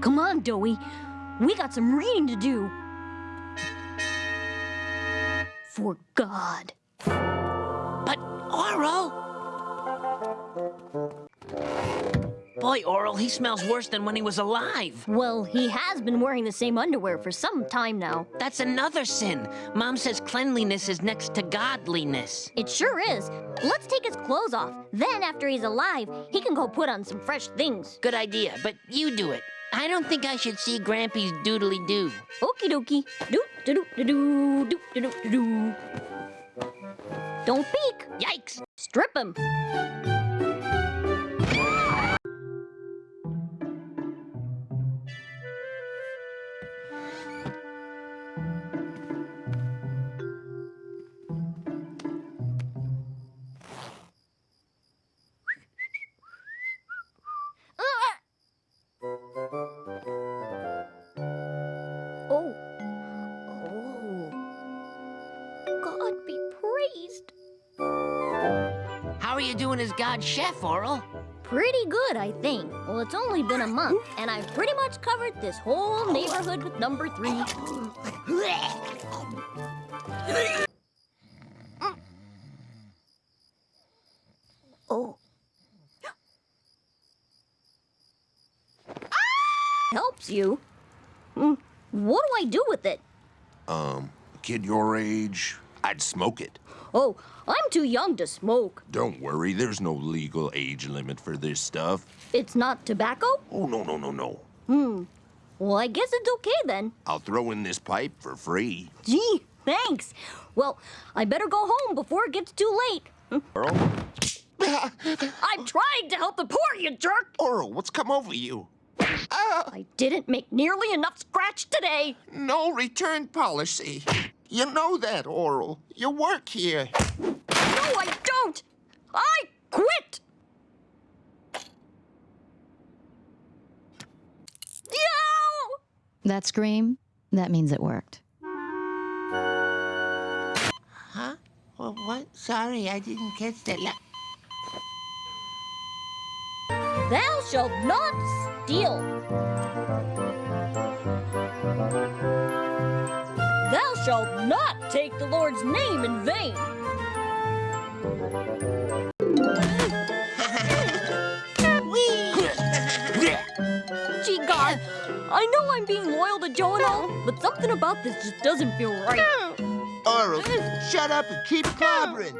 Come on, Doughy. We got some reading to do. For God. But Orel! Boy, Orel, he smells worse than when he was alive. Well, he has been wearing the same underwear for some time now. That's another sin. Mom says cleanliness is next to godliness. It sure is. Let's take his clothes off. Then, after he's alive, he can go put on some fresh things. Good idea, but you do it. I don't think I should see Grampy's doodly doo. Okie dokie. Doo doo doo doo doot doo doo doo. Don't peek. Yikes! Strip him. Doing as God's chef, Orel? Pretty good, I think. Well, it's only been a month, and I've pretty much covered this whole neighborhood with number three. Oh. Helps you. Hmm, What do I do with it? Um, kid your age, I'd smoke it. Oh, I'm too young to smoke. Don't worry, there's no legal age limit for this stuff. It's not tobacco? Oh, no, no, no, no. Hmm. Well, I guess it's okay then. I'll throw in this pipe for free. Gee, thanks. Well, I better go home before it gets too late. Orel? I'm trying to help the poor, you jerk! Orel, what's come over you? I didn't make nearly enough scratch today. No return policy. You know that, Orel. You work here. No, I don't! I quit! Yo! That scream, that means it worked. Huh? Well, what? Sorry, I didn't catch that. La- Thou shalt not steal. Thou shalt not take the Lord's name in vain. Gee, God, I know I'm being loyal to Joe and all, but something about this just doesn't feel right. Orel, shut up and keep clobbering.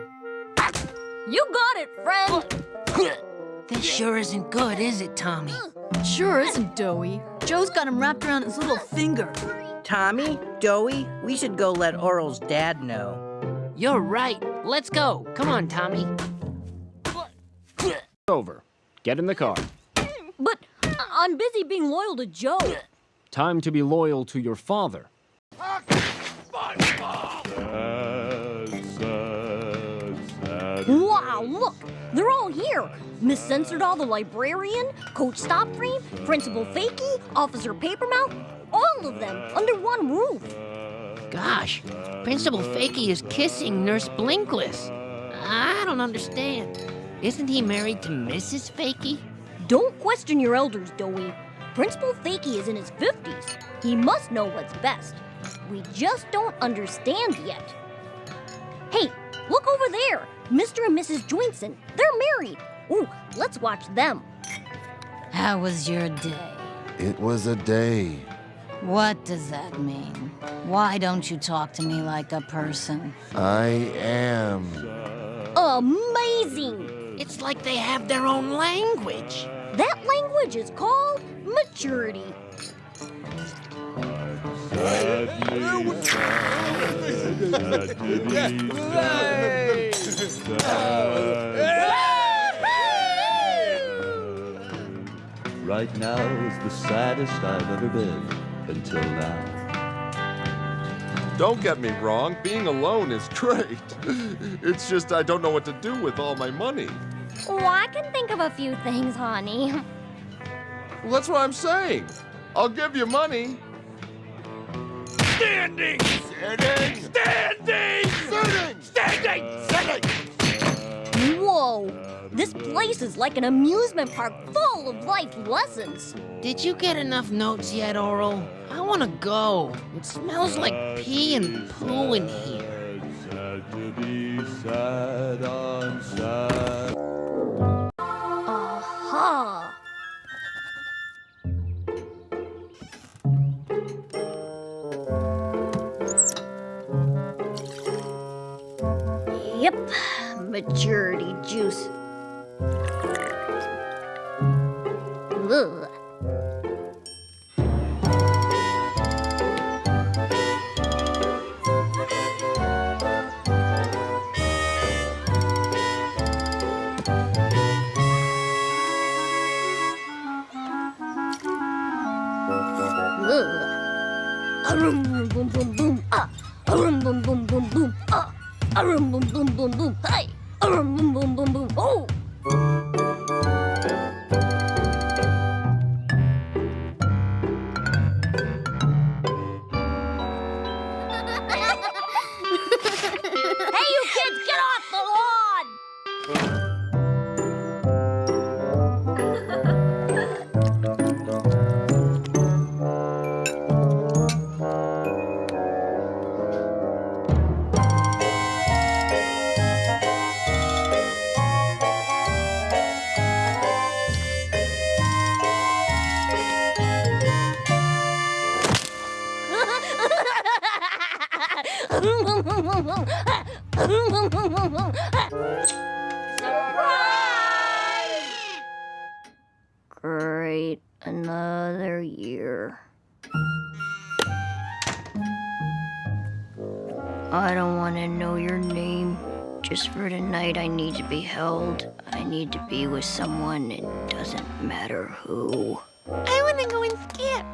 You got it, friend. This sure isn't good, is it, Tommy? Sure isn't doughy. Joe's got him wrapped around his little finger. Tommy, Doughy, we should go let Orel's dad know. You're right. Let's go. Come on, Tommy. Over. Get in the car. But I- I'm busy being loyal to Joe. Time to be loyal to your father. Wow, look! They're all here! Miss Censordoll the librarian, Coach Stopframe, Principal Fakey, Officer Papermouth, all of them under one roof. Gosh, Principal Fakey is kissing Nurse Blinkless. I don't understand. Isn't he married to Mrs. Fakey? Don't question your elders, Doughy. Principal Fakey is in his 50s. He must know what's best. We just don't understand yet. Hey, look over there! Mr. and Mrs. Joinson. They're married. Ooh, let's watch them. How was your day? It was a day. What does that mean? Why don't you talk to me like a person? I am. Amazing! It's like they have their own language. That language is called maturity. Right now is the saddest I've ever been until now. Don't get me wrong, being alone is great. It's just I don't know what to do with all my money. Oh, I can think of a few things, honey. Well, that's what I'm saying. I'll give you money. Standing! Standing! Standing! Sitting! Standing! Sitting! Uh, This place is like an amusement park full of life lessons. Did you get enough notes yet, Orel? I want to go. It smells like pee and poo in here. Sad to be sad on sad. Aha! Yep, maturity juice. Arum boom boom boom boom ah. Arum boom boom boom boom hey. Arum boom boom boom boom oh. Surprise! Great, another year. I don't want to know your name. Just for tonight, I need to be held. I need to be with someone. It doesn't matter who. I want to go and skip.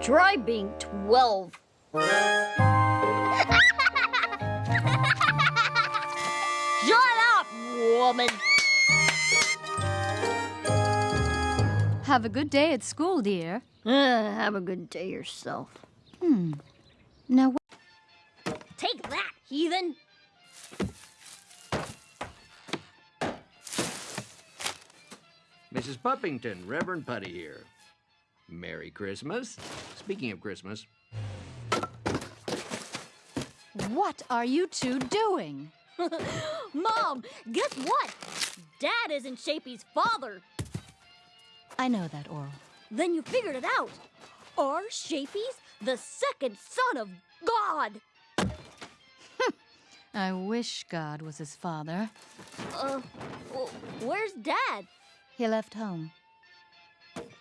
Try being 12. Shut up, woman! Have a good day at school, dear. Uh, have a good day yourself. Hmm. Now, wh- Take that, heathen! Mrs. Puppington, Reverend Putty here. Merry Christmas. Speaking of Christmas, what are you two doing? Mom, guess what? Dad isn't Shapey's father. I know that, Orel. Then you figured it out. Are Shapey's the second son of God? I wish God was his father. Uh, where's Dad? He left home.